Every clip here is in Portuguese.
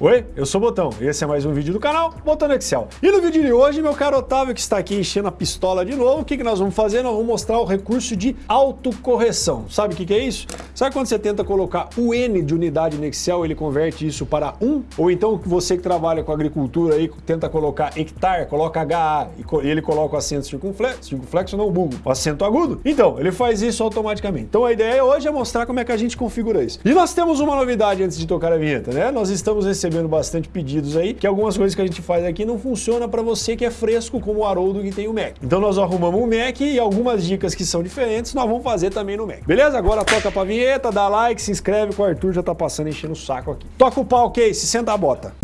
Oi, eu sou o Botão e esse é mais um vídeo do canal Botão Excel. E no vídeo de hoje, meu caro Otávio que está aqui enchendo a pistola de novo, o que, que nós vamos fazer? Nós vamos mostrar o recurso de autocorreção. Sabe o que, que é isso? Sabe quando você tenta colocar o N de unidade no Excel, ele converte isso para 1? Ou então você que trabalha com agricultura aí, tenta colocar hectare, coloca HA e ele coloca o acento circunflexo, circunflexo não bugo, o acento agudo? Então, ele faz isso automaticamente. Então a ideia hoje é mostrar como é que a gente configura isso. E nós temos uma novidade antes de tocar a vinheta, né? Nós estamos recebendo recebendo bastante pedidos aí, que algumas coisas que a gente faz aqui não funciona para você que é fresco como o Haroldo que tem o Mac. Então nós arrumamos o Mac e algumas dicas que são diferentes nós vamos fazer também no Mac. Beleza? Agora toca pra vinheta, dá like, se inscreve que o Arthur já tá passando enchendo o saco aqui. Toca o pau, Case, senta a bota.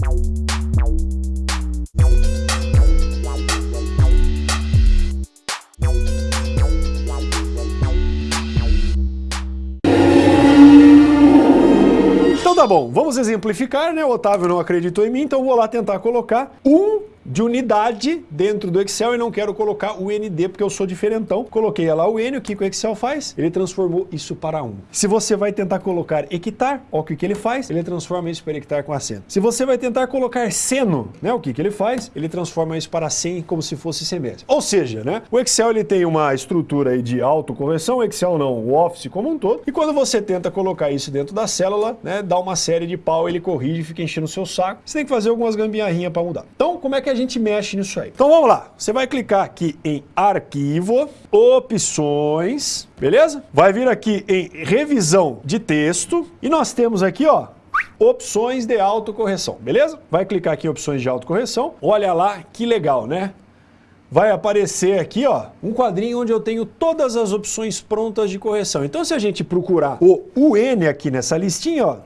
Tá bom, vamos exemplificar, né? O Otávio não acreditou em mim, então vou lá tentar colocar um de unidade dentro do Excel e não quero colocar o ND porque eu sou diferentão. Coloquei lá o N, o que, que o Excel faz? Ele transformou isso para 1. Se você vai tentar colocar hectare, olha o que, que ele faz? Ele transforma isso para hectare com acento. Se você vai tentar colocar seno, né, o que, que ele faz? Ele transforma isso para 100 como se fosse semestre. Ou seja, né, o Excel ele tem uma estrutura aí de autocorreção, o Excel não, o Office como um todo, e quando você tenta colocar isso dentro da célula, né, dá uma série de pau, ele corrige, fica enchendo o seu saco. Você tem que fazer algumas gambiarrinhas para mudar. Então, como é que a gente mexe nisso aí. Então vamos lá, você vai clicar aqui em arquivo, opções, beleza? Vai vir aqui em revisão de texto e nós temos aqui, ó, opções de autocorreção, beleza? Vai clicar aqui em opções de autocorreção, olha lá que legal, né? vai aparecer aqui ó, um quadrinho onde eu tenho todas as opções prontas de correção. Então se a gente procurar o UN aqui nessa listinha, ó,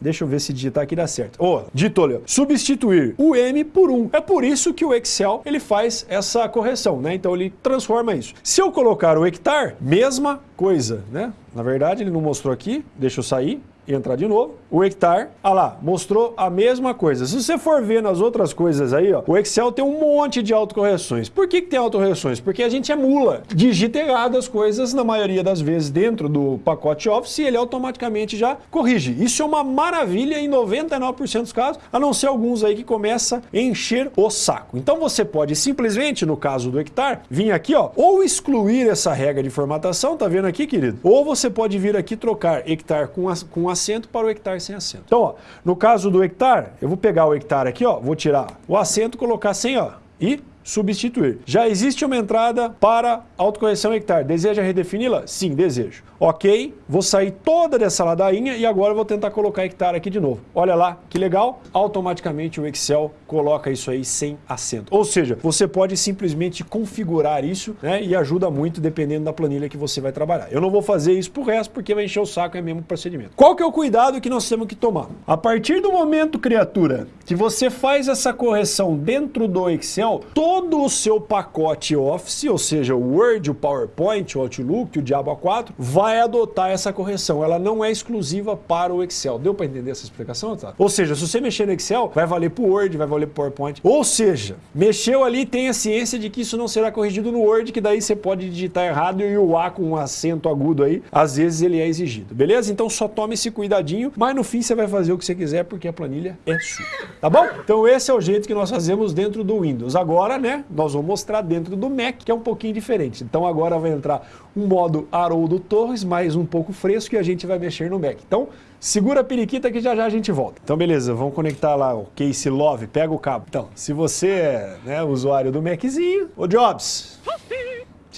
Deixa eu ver se digitar aqui dá certo. Ó, oh, digitou ali, substituir o M por 1. É por isso que o Excel ele faz essa correção, né? Então ele transforma isso. Se eu colocar o hectare, mesma coisa, né? Na verdade ele não mostrou aqui, deixa eu sair e entrar de novo. O hectare, ah lá, mostrou a mesma coisa. Se você for ver nas outras coisas aí, ó, o Excel tem um monte de autocorreções. Por que, que tem autocorreções? Porque a gente é mula. Digita errado as coisas, na maioria das vezes, dentro do pacote Office, e ele automaticamente já corrige. Isso é uma maravilha em 99% dos casos, a não ser alguns aí que começa a encher o saco. Então você pode simplesmente, no caso do hectare, vir aqui, ó, ou excluir essa regra de formatação, tá vendo aqui, querido? Ou você pode vir aqui trocar hectare com, com acento para o hectare sem acento. Então, ó, no caso do hectare, eu vou pegar o hectare aqui, ó, vou tirar o acento, colocar sem, ó, e substituir. Já existe uma entrada para autocorreção hectare. Deseja redefini-la? Sim, desejo. Ok, vou sair toda dessa ladainha e agora vou tentar colocar hectare aqui de novo. Olha lá, que legal. Automaticamente o Excel coloca isso aí sem acento. Ou seja, você pode simplesmente configurar isso né, e ajuda muito dependendo da planilha que você vai trabalhar. Eu não vou fazer isso pro resto porque vai encher o saco, é mesmo procedimento. Qual que é o cuidado que nós temos que tomar? A partir do momento, criatura, que você faz essa correção dentro do Excel, todo o seu pacote Office, ou seja, o Word, o PowerPoint, o Outlook, o Diabo A4, vai adotar essa correção. Ela não é exclusiva para o Excel. Deu para entender essa explicação, tá? Ou seja, se você mexer no Excel, vai valer para o Word, vai valer para o PowerPoint. Ou seja, mexeu ali, tem a ciência de que isso não será corrigido no Word, que daí você pode digitar errado e o A com um acento agudo aí, às vezes ele é exigido. Beleza? Então só tome esse cuidadinho, mas no fim você vai fazer o que você quiser, porque a planilha é sua. Tá bom? Então esse é o jeito que nós fazemos dentro do Windows. Agora, né, nós vamos mostrar dentro do Mac, que é um pouquinho diferente. Então agora vai entrar um modo Haroldo Torres, mais um pouco fresco e a gente vai mexer no Mac. Então, segura a periquita que já já a gente volta. Então, beleza, vamos conectar lá o Case Love, pega o cabo. Então, se você é né, usuário do Maczinho, ô Jobs,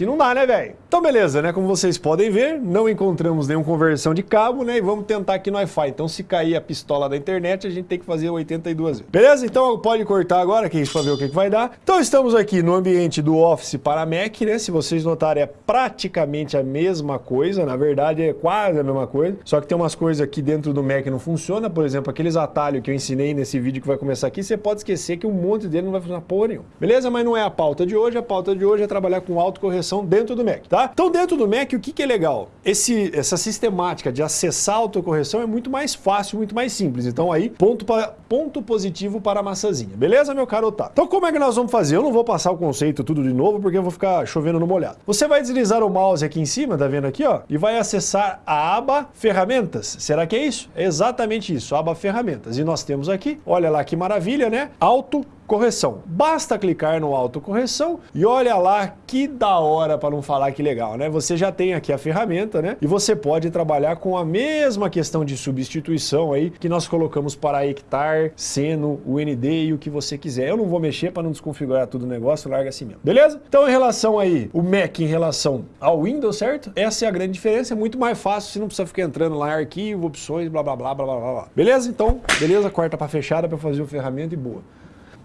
se não dá, né, velho? Então beleza, né? Como vocês podem ver, não encontramos nenhuma conversão de cabo, né? E vamos tentar aqui no Wi-Fi. Então se cair a pistola da internet, a gente tem que fazer 82 vezes. Beleza? Então pode cortar agora, que é isso para ver o que, que vai dar. Então estamos aqui no ambiente do Office para Mac, né? Se vocês notarem, é praticamente a mesma coisa. Na verdade, é quase a mesma coisa. Só que tem umas coisas aqui dentro do Mac que não funciona. Por exemplo, aqueles atalhos que eu ensinei nesse vídeo que vai começar aqui, você pode esquecer que um monte dele não vai funcionar porra nenhuma. Beleza? Mas não é a pauta de hoje. A pauta de hoje é trabalhar com autocorreção dentro do Mac, tá? Então dentro do Mac, o que, que é legal? Esse, essa sistemática de acessar a autocorreção é muito mais fácil, muito mais simples. Então aí, ponto, pra, ponto positivo para a maçãzinha. Beleza, meu caro Otávio? Então como é que nós vamos fazer? Eu não vou passar o conceito tudo de novo, porque eu vou ficar chovendo no molhado. Você vai deslizar o mouse aqui em cima, tá vendo aqui, ó? E vai acessar a aba Ferramentas. Será que é isso? É exatamente isso, aba Ferramentas. E nós temos aqui, olha lá que maravilha, né? Auto correção. Basta clicar no autocorreção e olha lá que da hora para não falar que legal, né? Você já tem aqui a ferramenta, né? E você pode trabalhar com a mesma questão de substituição aí que nós colocamos para hectare, seno, UND e o que você quiser. Eu não vou mexer para não desconfigurar tudo o negócio, larga assim mesmo. Beleza? Então em relação aí, o Mac em relação ao Windows, certo? Essa é a grande diferença, é muito mais fácil, você não precisa ficar entrando lá em arquivo, opções, blá blá blá blá blá blá. Beleza? Então, beleza, quarta para fechada para fazer o ferramenta e boa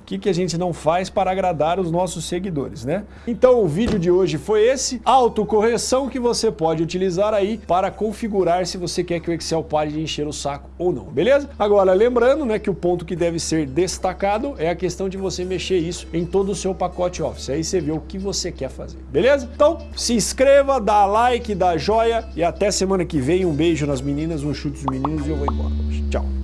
o que, que a gente não faz para agradar os nossos seguidores, né? Então o vídeo de hoje foi esse, autocorreção que você pode utilizar aí para configurar se você quer que o Excel pare de encher o saco ou não, beleza? Agora lembrando, né, que o ponto que deve ser destacado é a questão de você mexer isso em todo o seu pacote Office, aí você vê o que você quer fazer, beleza? Então se inscreva, dá like, dá joia e até semana que vem, um beijo nas meninas, um chute nos meninos e eu vou embora. Tchau!